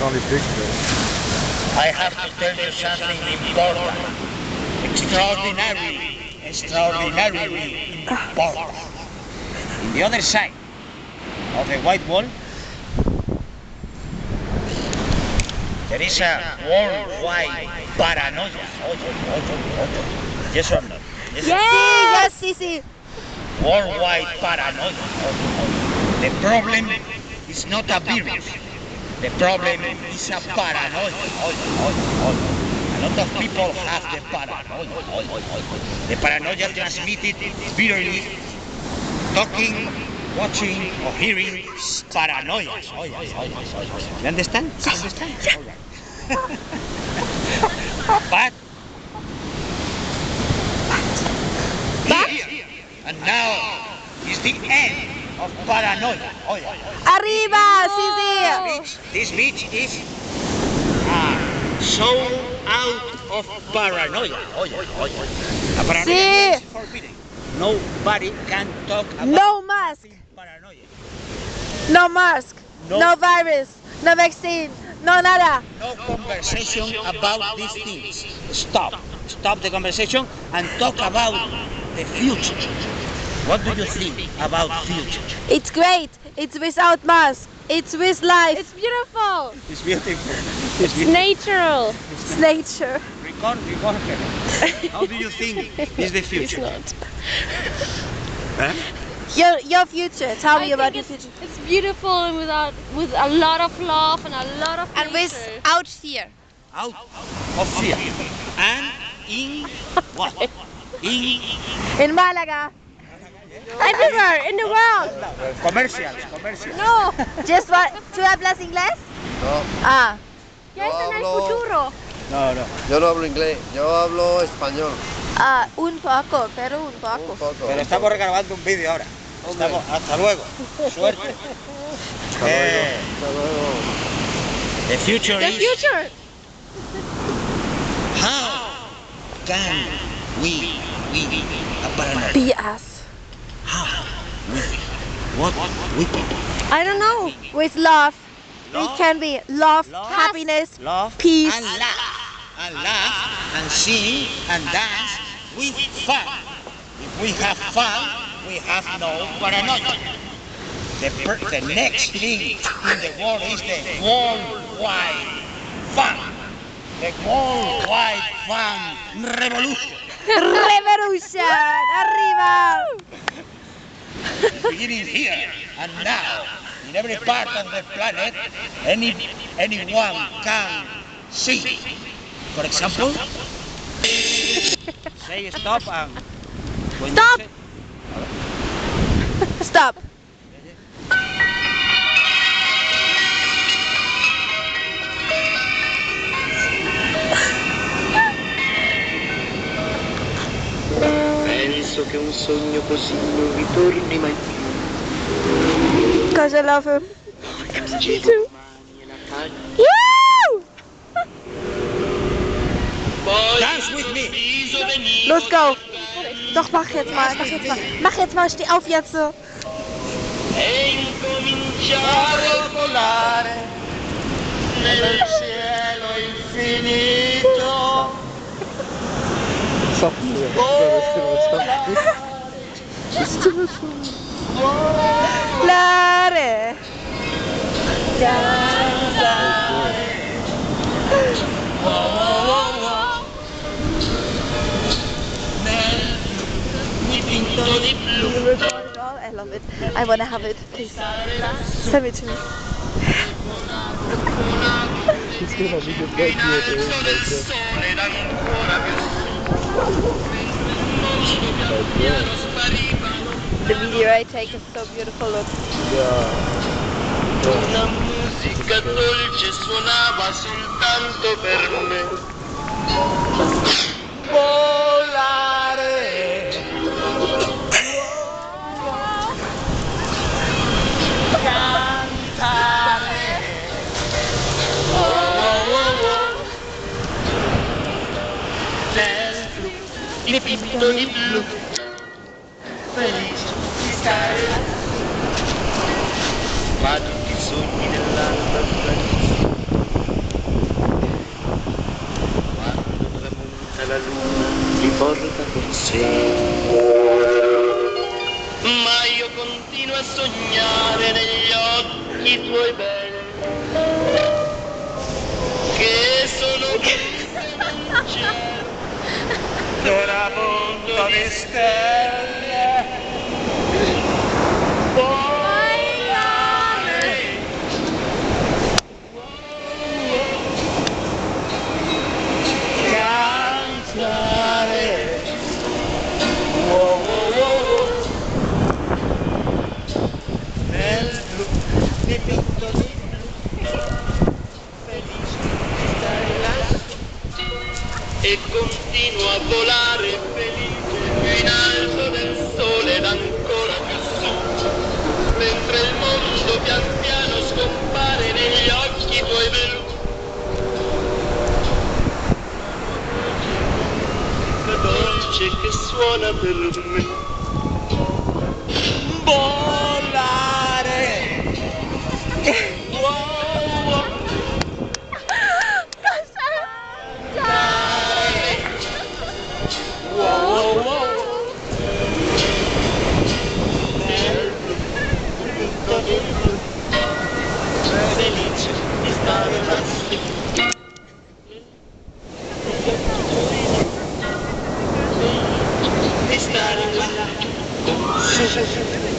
only pictures. I have to tell you something important. Extraordinary, extraordinarily important. In the other side of the white wall, there is a worldwide paranoia. Yes or no? Yes or no? Yes, sí, sí. worldwide paranoia. The problem is not a virus. The problem is a paranoia. A lot of people have the paranoia. The paranoia transmitted virally, talking, watching, or hearing paranoia. You understand? You understand? but and now is the end of paranoia. Oh, yeah. Arriba, sí, sí. Beach, this beach is uh, so out of paranoia. Oh, yeah, oh, paranoia Sí. is forbidden. Nobody can talk about No mask, paranoia. no mask, No. no virus, no vaccine, no nada. No conversation about these things. Stop. Stop the conversation and talk about the future. What do you think about future? It's great. It's without mask. It's with life. It's beautiful. It's beautiful. It's It's beautiful. natural. It's nature. Record, record. How do you think is the future? It's future? not. Huh? Your your future. Tell me about your future. it's beautiful and without with a lot of love and a lot of And nature. without fear. Out of fear. And in what? In In Malaga. Everywhere in the world. commercials. No. Just what? ¿Tú hablas inglés? No, Ah. Ya está en el futuro. No, no. yo no hablo inglés, yo hablo español. Ah, un poco, pero un poco. Un poco. Pero un estamos poco. regrabando un vídeo ahora. Hombre. Estamos, hasta luego. Suerte. Hasta luego, Eh, hasta luego. the future The is future. how can we we paranoia? Be us. How what we I don't know. With love. We Love? can be love, Love? happiness, love Peace. and laugh and laugh and sing and dance with fun. If we have fun, we have no paranoia. The, the next thing in the world is the worldwide fun. The worldwide fun revolution. Revolution. Arriba. Beginning here and now in every part of the planet any anyone can see for example say stop and Stop. say- Stop. Penso che un sogno così non ritorni mai più. Cosa love? E faccia. Woo! Poi Dance with me. Los go. Doch, mach jetzt mal, mach jetzt mal. Mach jetzt mal, steh auf jetzt so. Lare. I love it. I wanna have it. Please. Send it to me. Piano spariva The video I take is so beautiful. Look. Una musica dolce suonava soltanto per me. dipinto di blu. Felice di stare Ma tutti i sogni dell'anima Quando tramonta la luna li porta con sé. Ma io continuo a sognare negli occhi tuoi belli che sono... Di stelle. Volare. Cantare. Nel blu, nel blu, felice di stare lassù. e continuo a volare mondo pian piano scompare negli occhi tuoi blu la dolce che suona per me Thank you.